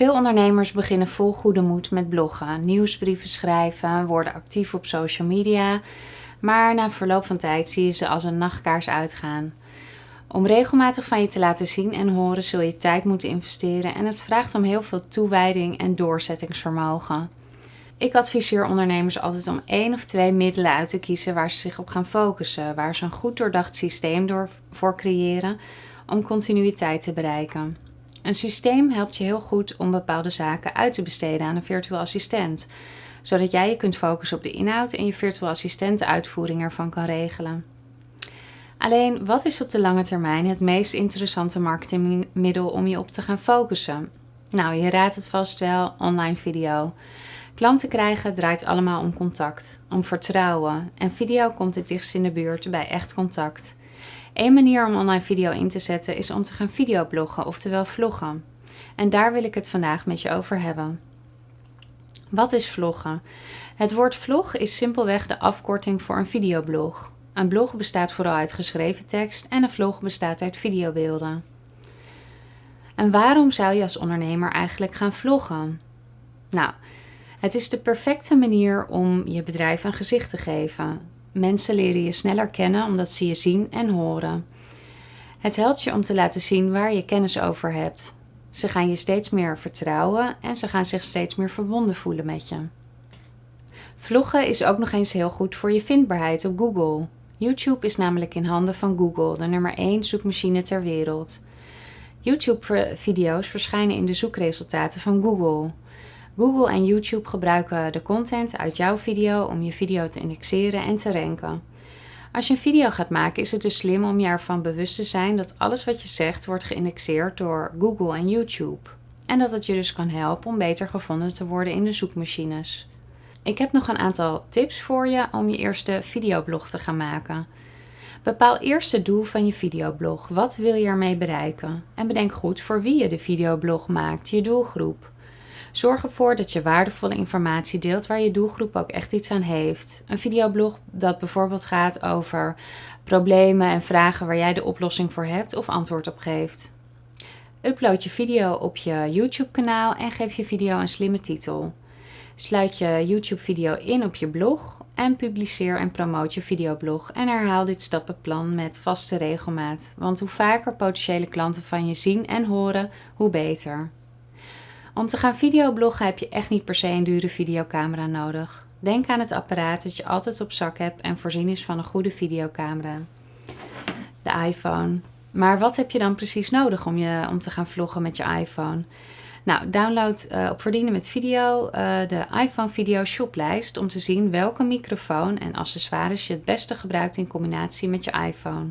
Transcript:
Veel ondernemers beginnen vol goede moed met bloggen, nieuwsbrieven schrijven, worden actief op social media, maar na verloop van tijd zie je ze als een nachtkaars uitgaan. Om regelmatig van je te laten zien en horen zul je tijd moeten investeren en het vraagt om heel veel toewijding en doorzettingsvermogen. Ik adviseer ondernemers altijd om één of twee middelen uit te kiezen waar ze zich op gaan focussen, waar ze een goed doordacht systeem door voor creëren om continuïteit te bereiken. Een systeem helpt je heel goed om bepaalde zaken uit te besteden aan een virtueel assistent, zodat jij je kunt focussen op de inhoud en je virtueel assistent de uitvoering ervan kan regelen. Alleen, wat is op de lange termijn het meest interessante marketingmiddel om je op te gaan focussen? Nou, je raadt het vast wel, online video. Klanten krijgen draait allemaal om contact, om vertrouwen en video komt het dichtst in de buurt bij echt contact. Eén manier om online video in te zetten is om te gaan videobloggen, oftewel vloggen. En daar wil ik het vandaag met je over hebben. Wat is vloggen? Het woord vlog is simpelweg de afkorting voor een videoblog. Een blog bestaat vooral uit geschreven tekst en een vlog bestaat uit videobeelden. En waarom zou je als ondernemer eigenlijk gaan vloggen? Nou, het is de perfecte manier om je bedrijf een gezicht te geven. Mensen leren je sneller kennen omdat ze je zien en horen. Het helpt je om te laten zien waar je kennis over hebt. Ze gaan je steeds meer vertrouwen en ze gaan zich steeds meer verbonden voelen met je. Vloggen is ook nog eens heel goed voor je vindbaarheid op Google. YouTube is namelijk in handen van Google, de nummer 1 zoekmachine ter wereld. YouTube-video's verschijnen in de zoekresultaten van Google. Google en YouTube gebruiken de content uit jouw video om je video te indexeren en te ranken. Als je een video gaat maken is het dus slim om je ervan bewust te zijn dat alles wat je zegt wordt geïndexeerd door Google en YouTube. En dat het je dus kan helpen om beter gevonden te worden in de zoekmachines. Ik heb nog een aantal tips voor je om je eerste videoblog te gaan maken. Bepaal eerst het doel van je videoblog. Wat wil je ermee bereiken? En bedenk goed voor wie je de videoblog maakt, je doelgroep. Zorg ervoor dat je waardevolle informatie deelt waar je doelgroep ook echt iets aan heeft. Een videoblog dat bijvoorbeeld gaat over problemen en vragen waar jij de oplossing voor hebt of antwoord op geeft. Upload je video op je YouTube-kanaal en geef je video een slimme titel. Sluit je YouTube-video in op je blog en publiceer en promoot je videoblog en herhaal dit stappenplan met vaste regelmaat. Want hoe vaker potentiële klanten van je zien en horen, hoe beter. Om te gaan videobloggen heb je echt niet per se een dure videocamera nodig. Denk aan het apparaat dat je altijd op zak hebt en voorzien is van een goede videocamera. De iPhone. Maar wat heb je dan precies nodig om, je, om te gaan vloggen met je iPhone? Nou, download uh, op Verdienen met Video uh, de iPhone Video Shoplijst om te zien welke microfoon en accessoires je het beste gebruikt in combinatie met je iPhone.